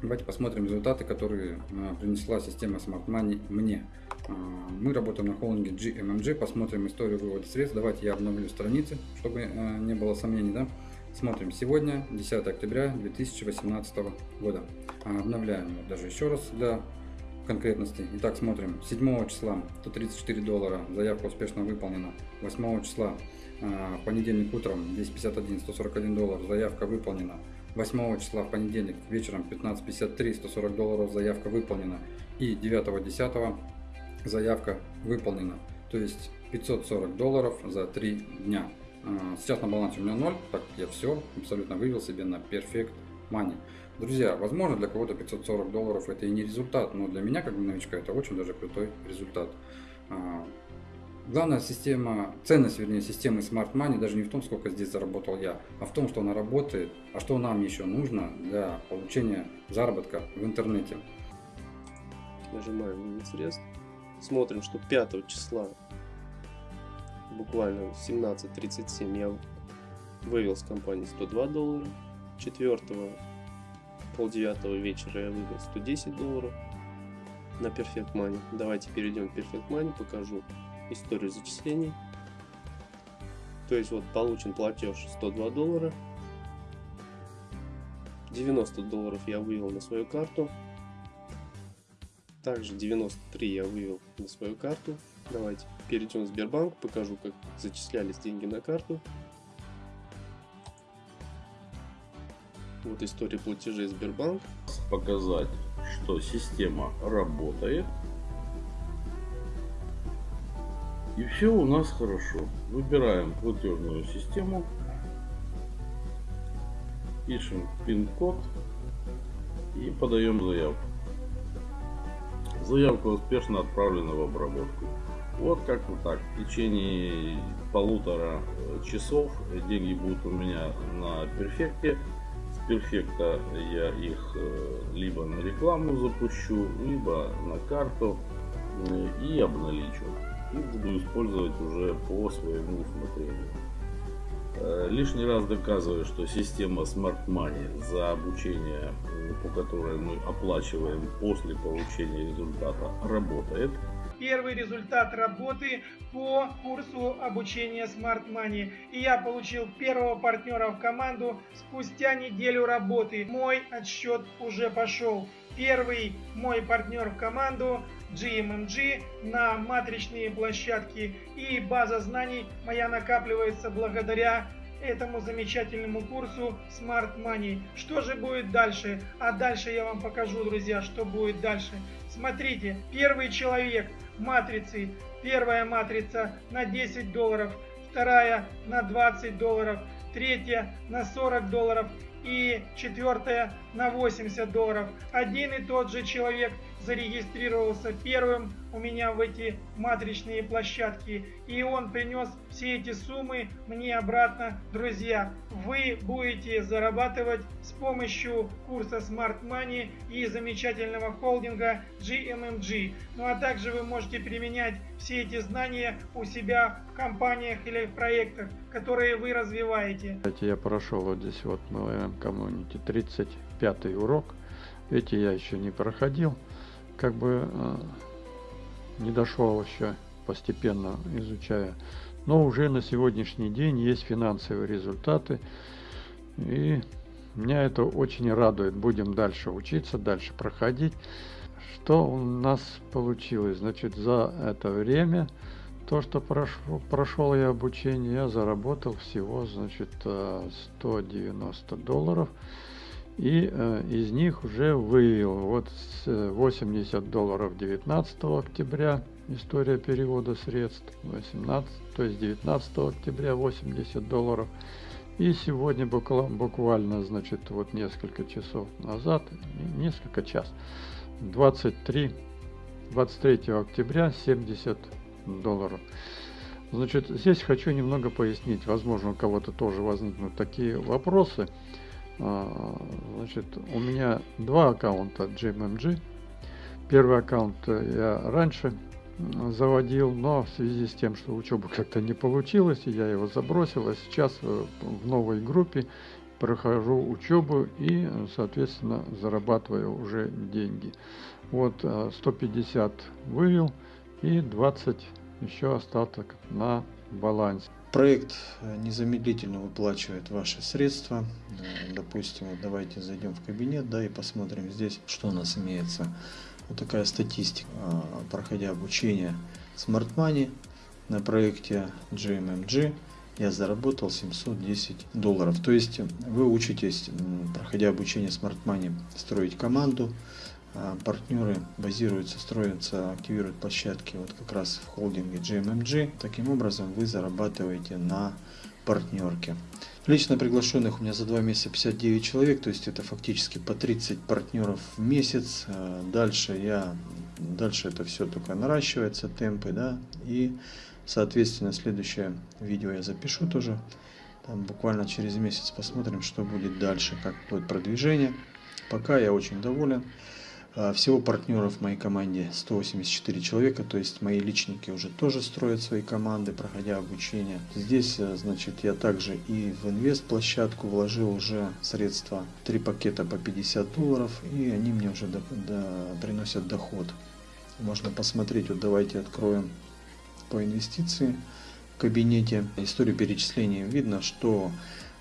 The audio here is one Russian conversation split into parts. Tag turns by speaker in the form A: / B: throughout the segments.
A: Давайте посмотрим результаты, которые принесла система Smart Money мне. Мы работаем на холдинге GMMG, посмотрим историю вывода средств. Давайте я обновлю страницы, чтобы не было сомнений. Да? Смотрим сегодня, 10 октября 2018 года. Обновляем даже еще раз для конкретности. Итак, смотрим. 7 числа 134 доллара, заявка успешно выполнена. 8 числа понедельник утром 1051 141 доллар, заявка выполнена. 8 числа в понедельник вечером 15.53 140 долларов заявка выполнена. И 9 10 заявка выполнена. То есть 540 долларов за 3 дня. А, сейчас на балансе у меня 0 так я все абсолютно вывел себе на Perfect Money друзья возможно для кого-то 540 долларов это и не результат но для меня как новичка это очень даже крутой результат. А, Главная система, ценность, вернее, системы Smart Money даже не в том, сколько здесь заработал я, а в том, что она работает, а что нам еще нужно для получения заработка в интернете.
B: Нажимаем на средств, смотрим, что 5 числа, буквально 17.37, я вывел с компании 102 доллара, 4 полдевятого вечера я вывел 110 долларов на Perfect Money. Давайте перейдем в Perfect Money, покажу историю зачислений. То есть вот получен платеж 102 доллара. 90 долларов я вывел на свою карту. Также 93 я вывел на свою карту. Давайте перейдем в Сбербанк, покажу, как зачислялись деньги на карту. Вот история платежей Сбербанк.
C: Показать, что система работает. И все у нас хорошо. Выбираем платежную систему. Пишем пин-код и подаем заявку. Заявка успешно отправлена в обработку. Вот как вот так. В течение полутора часов деньги будут у меня на перфекте. С перфекта я их э, либо на рекламу запущу, либо на карту э, и обналичу и буду использовать уже по своему усмотрению. Э, лишний раз доказываю, что система Smart Money за обучение, по которой мы оплачиваем после получения результата, работает.
D: Первый результат работы по курсу обучения Smart Money. И я получил первого партнера в команду спустя неделю работы. Мой отсчет уже пошел. Первый мой партнер в команду GMMG на матричные площадки и база знаний моя накапливается благодаря этому замечательному курсу Smart Money. Что же будет дальше? А дальше я вам покажу, друзья, что будет дальше. Смотрите, первый человек матрицы, первая матрица на 10 долларов, вторая на 20 долларов, третья на 40 долларов и четвертая на 80 долларов. Один и тот же человек зарегистрировался первым у меня в эти матричные площадки. И он принес все эти суммы мне обратно. Друзья, вы будете зарабатывать с помощью курса Smart Money и замечательного холдинга GMMG. Ну а также вы можете применять все эти знания у себя в компаниях или в проектах, которые вы развиваете.
E: Я прошел вот здесь вот на коммунити 35 урок. Эти я еще не проходил как бы э, не дошел еще, постепенно изучая. Но уже на сегодняшний день есть финансовые результаты. И меня это очень радует. Будем дальше учиться, дальше проходить. Что у нас получилось? Значит, за это время, то, что прошел, прошел я обучение, я заработал всего, значит, 190 э, долларов и э, из них уже вывел вот 80 долларов 19 октября история перевода средств. 18 то есть 19 октября 80 долларов. И сегодня буквально, буквально значит вот несколько часов назад несколько час 23 23 октября 70 долларов. Значит здесь хочу немного пояснить. Возможно у кого-то тоже возникнут такие вопросы значит, у меня два аккаунта GMMG. Первый аккаунт я раньше заводил, но в связи с тем, что учеба как-то не получилось, я его забросил, а сейчас э, в новой группе прохожу учебу и, соответственно, зарабатываю уже деньги. Вот 150 вывел и 20 еще остаток на балансе.
F: Проект незамедлительно выплачивает ваши средства. Допустим, вот давайте зайдем в кабинет, да, и посмотрим здесь, что у нас имеется. Вот такая статистика, проходя обучение Smart Money на проекте GMMG я заработал 710 долларов. То есть вы учитесь, проходя обучение Smart Money, строить команду, партнеры базируются, строятся, активируют площадки вот как раз в холдинге GMMG. Таким образом вы зарабатываете на партнерке. Лично приглашенных у меня за два месяца 59 человек, то есть это фактически по 30 партнеров в месяц. А дальше я, дальше это все только наращивается, темпы, да, и Соответственно, следующее видео я запишу тоже. Там буквально через месяц посмотрим, что будет дальше, как будет продвижение. Пока я очень доволен. А, всего партнеров в моей команде 184 человека, то есть мои личники уже тоже строят свои команды, проходя обучение. Здесь, э, значит, я также и в инвест площадку вложил уже средства, три пакета по 50 долларов, и они мне уже до, до, приносят доход. Можно посмотреть, вот давайте откроем по инвестиции в кабинете. Историю перечисления видно, что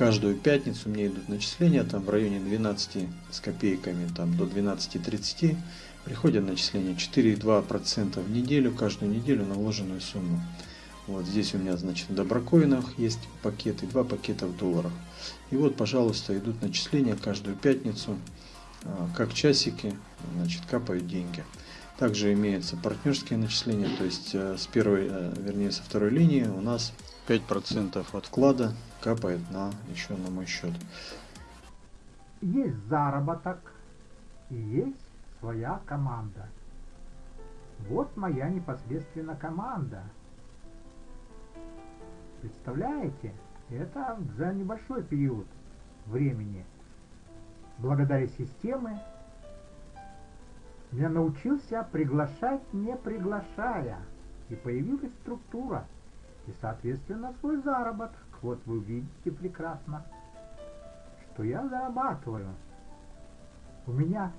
F: каждую пятницу мне идут начисления там в районе 12 с копейками там до 12.30 приходят начисления 4,2% в неделю, каждую неделю на вложенную сумму. Вот здесь у меня, значит, в доброкоинах есть пакеты, два пакета в долларах. И вот, пожалуйста, идут начисления каждую пятницу, а, как часики, значит, капают деньги. Также имеются партнерские начисления, то есть э, с первой, э, вернее со второй линии у нас 5% от вклада капает на еще на мой счет.
G: Есть заработок и есть своя команда. Вот моя непосредственно команда. Представляете? Это за небольшой период времени. Благодаря системе я научился приглашать, не приглашая. И появилась структура. И, соответственно, свой заработок. Вот вы видите прекрасно, что я зарабатываю. У меня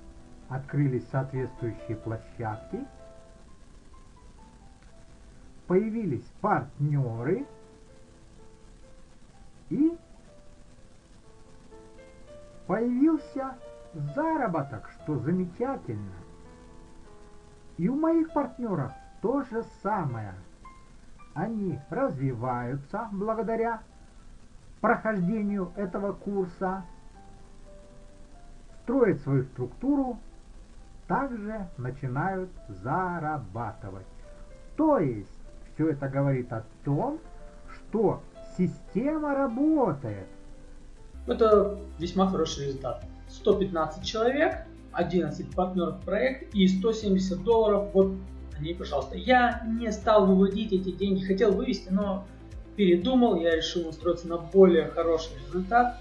G: открылись соответствующие площадки. Появились партнеры. И появился заработок, что замечательно. И у моих партнеров то же самое. Они развиваются благодаря прохождению этого курса, строят свою структуру, также начинают зарабатывать. То есть все это говорит о том, что система работает.
H: Это весьма хороший результат. 115 человек 11 партнеров проект и 170 долларов. Вот они, пожалуйста. Я не стал выводить эти деньги, хотел вывести, но передумал, я решил устроиться на более хороший результат.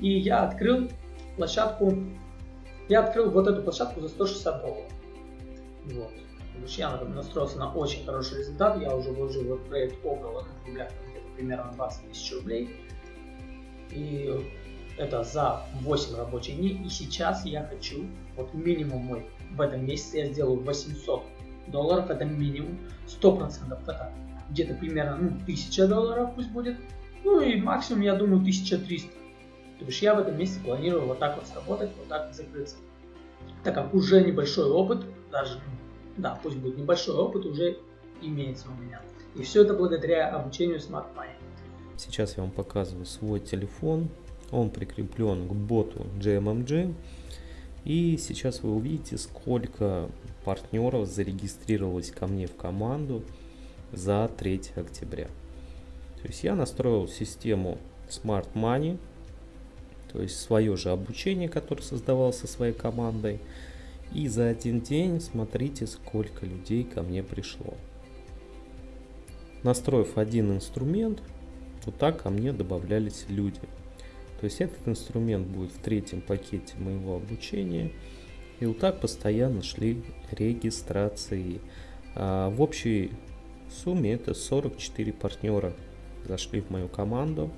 H: И я открыл площадку, я открыл вот эту площадку за 160 долларов. Вот. Я настроился на очень хороший результат, я уже вложил в проект около, в рублях, примерно 20 тысяч рублей. И это за 8 рабочих дней. И сейчас я хочу, вот минимум мой в этом месяце я сделаю 800 долларов, это минимум, 100% это где-то примерно ну, 1000 долларов пусть будет. Ну и максимум, я думаю, 1300. То есть я в этом месяце планирую вот так вот сработать, вот так вот закрыться. Так как уже небольшой опыт, даже, ну, да, пусть будет небольшой опыт, уже имеется у меня. И все это благодаря обучению Smart Money.
I: Сейчас я вам показываю свой телефон, он прикреплен к боту JMMG. И сейчас вы увидите, сколько партнеров зарегистрировалось ко мне в команду за 3 октября. То есть я настроил систему Smart Money, то есть свое же обучение, которое создавал со своей командой. И за один день смотрите, сколько людей ко мне пришло. Настроив один инструмент, вот так ко мне добавлялись люди. То есть этот инструмент будет в третьем пакете моего обучения. И вот так постоянно шли регистрации. А в общей сумме это 44 партнера зашли в мою команду.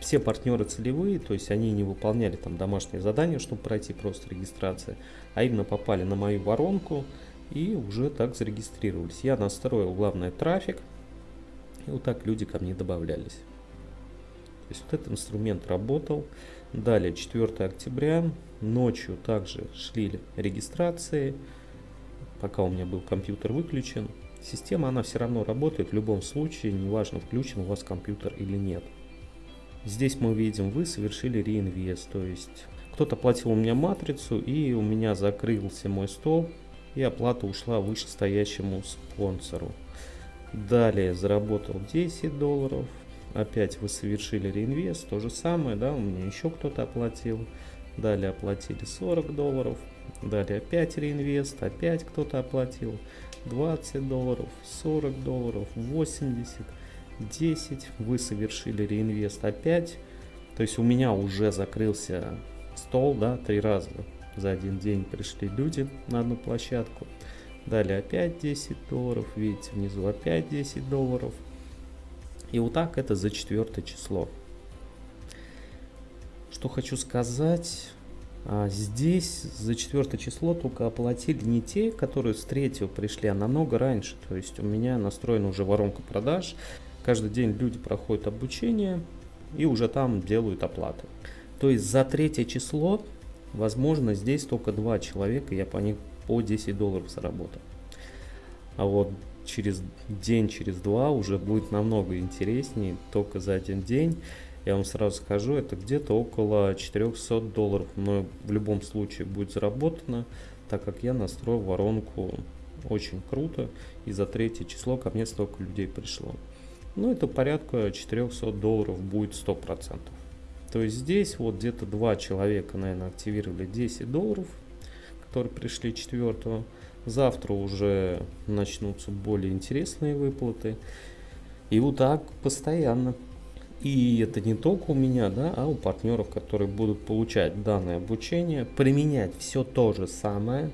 I: Все партнеры целевые, то есть они не выполняли там домашние задания, чтобы пройти просто регистрация, а именно попали на мою воронку и уже так зарегистрировались. Я настроил главный трафик, и вот так люди ко мне добавлялись. То есть вот этот инструмент работал. Далее 4 октября, ночью также шли регистрации, пока у меня был компьютер выключен. Система, она все равно работает в любом случае, неважно включен у вас компьютер или нет. Здесь мы видим, вы совершили реинвест, то есть кто-то платил у меня матрицу и у меня закрылся мой стол и оплата ушла вышестоящему спонсору. Далее заработал 10 долларов, опять вы совершили реинвест, то же самое, да, у меня еще кто-то оплатил. Далее оплатили 40 долларов, далее опять реинвест, опять кто-то оплатил 20 долларов, 40 долларов, 80, 10, вы совершили реинвест опять. То есть у меня уже закрылся стол, да, три раза за один день пришли люди на одну площадку. Далее опять 10 долларов, видите, внизу опять 10 долларов. И вот так это за четвертое число. Что хочу сказать, а здесь за четвертое число только оплатили не те, которые с третьего пришли, а намного раньше. То есть у меня настроена уже воронка продаж. Каждый день люди проходят обучение и уже там делают оплаты. То есть за третье число, возможно, здесь только два человека, я по них по 10 долларов заработал. А вот через день, через два уже будет намного интереснее, только за один день. Я вам сразу скажу, это где-то около 400 долларов, но в любом случае будет заработано, так как я настроил воронку очень круто, и за третье число ко мне столько людей пришло. Ну, это порядка 400 долларов будет 100%. То есть здесь вот где-то два человека, наверное, активировали 10 долларов, которые пришли 4 Завтра уже начнутся более интересные выплаты. И вот так постоянно. И это не только у меня, да, а у партнеров, которые будут получать данное обучение, применять все то же самое,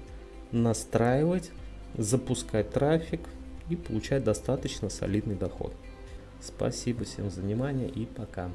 I: настраивать, запускать трафик и получать достаточно солидный доход. Спасибо всем за внимание и пока.